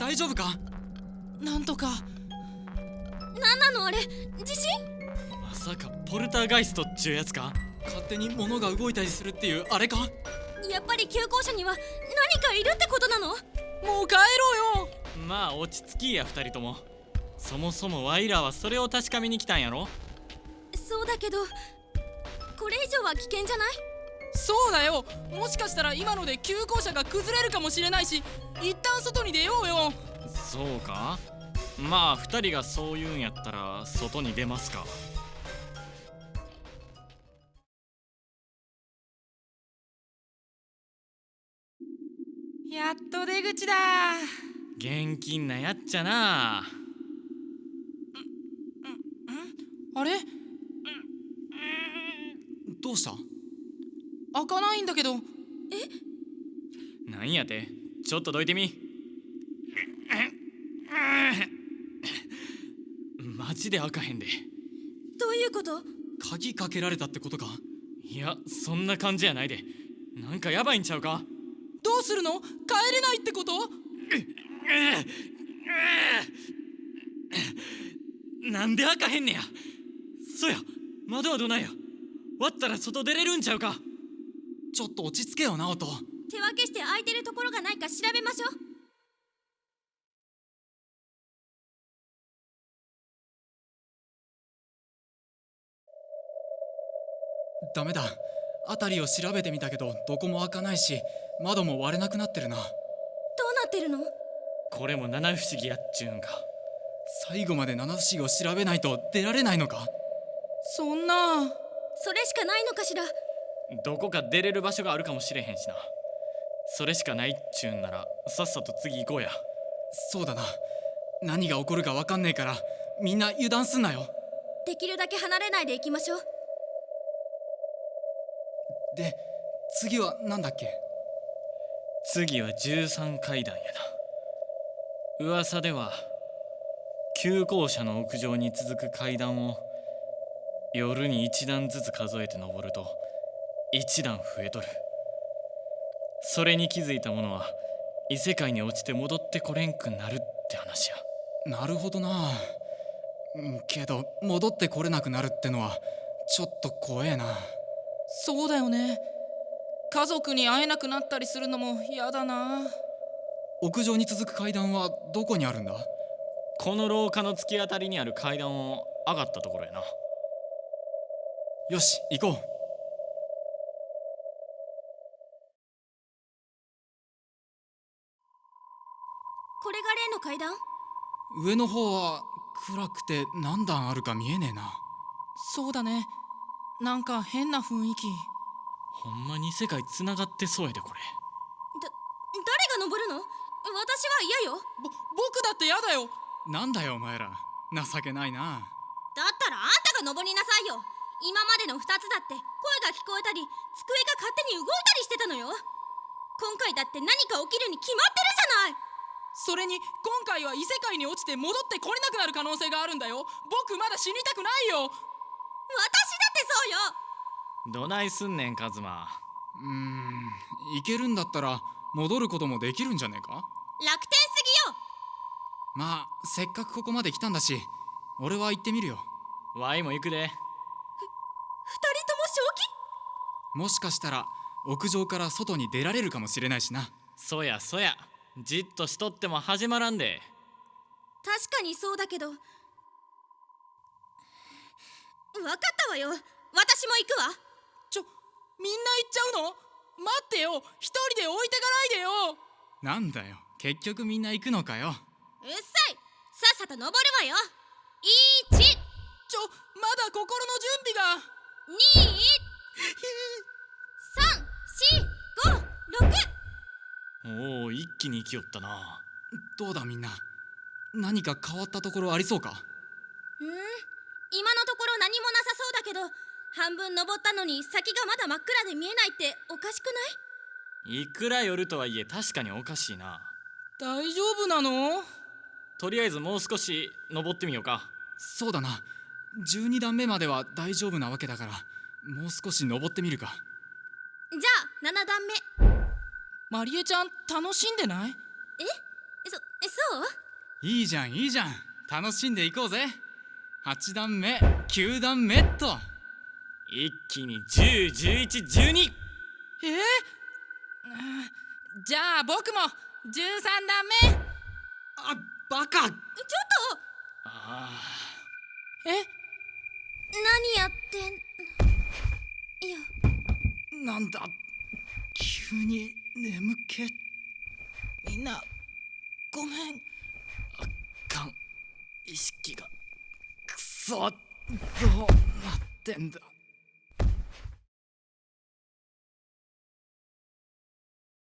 大丈夫か？なんとか。なんなの？あれ？地震？まさかポルターガイストっちゅうやつか？勝手に物が動いたりするっていうあれか？やっぱり急行車には何かいるってことなの？もう帰ろうよ！まあ落ち着きや二人とも。そもそもワイらはそれを確かめに来たんやろ？そうだけどこれ以上は危険じゃない？そうだよ！もしかしたら今ので急行車が崩れるかもしれないし一旦外に出ようよ。そうか？まあ二人がそう言うんやったら外に出ますか。やっと出口だ。現金なやっちゃな。あれ？どうした？開かないんだけど。なんやて？ちょっとどいてみマジで開かへんで。どういうこと？鍵かけられたってことか？いやそんな感じやないで。なんかやばいんちゃうか？どうするの？帰れないってこと？なんで開かへんねや？そや窓はどないや？割ったら外出れるんちゃうか？ちょっと落ち着けよ直人手分けして空いてるところがないか調べましょうダメだ。辺りを調べてみたけどどこも開かないし窓も割れなくなってるな。どうなってるの？これも七不思議やっちゅうんか。最後まで七不思議を調べないと出られないのか？そんな。それしかないのかしら？どこか出れる場所があるかもしれへんしな。それしかないっちゅうんならさっさと次行こうや。そうだな。何が起こるか分かんねえからみんな油断すんなよ。できるだけ離れないで行きましょうで次は何だっけ？次は13階段やな。噂では急行車の屋上に続く階段を夜に一段ずつ数えて登ると一段増えとる。それに気づいた者は異世界に落ちて戻ってこれんくなるって話や。なるほどな。うんけど戻ってこれなくなるってのはちょっと怖えなそうだよね。家族に会えなくなったりするのも嫌だな。屋上に続く階段はどこにあるんだ？この廊下の突き当たりにある階段を上がったところやな。よし行こう。これが例の階段？上の方は暗くて何段あるか見えねえな。そうだねなんか変な雰囲気。ほんまに世界つながってそうやでこれ。だ誰が登るの？私は嫌よ。ぼ僕だって嫌だよ。なんだよお前ら。情けないな。だったらあんたが登りなさいよ。今までの2つだって声が聞こえたり机が勝手に動いたりしてたのよ。今回だって何か起きるに決まってるじゃない。それに今回は異世界に落ちて戻ってこれなくなる可能性があるんだよ。僕まだ死にたくないようよ。どないすんねんカズマ。うーん行けるんだったら戻ることもできるんじゃねえか？楽天すぎよ。まあせっかくここまで来たんだし俺は行ってみるよ。ワイも行くで。二人とも正気？もしかしたら屋上から外に出られるかもしれないしな。そやそや。じっとしとっても始まらんで。確かにそうだけど。分かったわよ私も行くわ。ちょみんな行っちゃうの？待ってよ。一人で置いてかないでよ。なんだよ。結局みんな行くのかよ。うっさい。さっさと登るわよ。1ち。ょまだ心の準備が。2 3 4 5 6おお一気に生きよったな。どうだみんな？何か変わったところありそうか？うん？今のところ何もなさそうだけど半分登ったのに先がまだ真っ暗で見えないっておかしくない？いくら夜とはいえ確かにおかしいな。大丈夫なの？とりあえずもう少し登ってみようか。そうだな。12段目までは大丈夫なわけだからもう少し登ってみるか。じゃあ7段目。マリエちゃん楽しんでない？え？そそう？いいじゃんいいじゃん。楽しんでいこうぜ。8段目9段目っと一気に101112え？ーうん。じゃあ僕も13段目。あバカ。ちょっあえ？と何やってん？いや。ーなんだ？急に眠気。みんなごめん。あかん。意識がくそどうなってんだ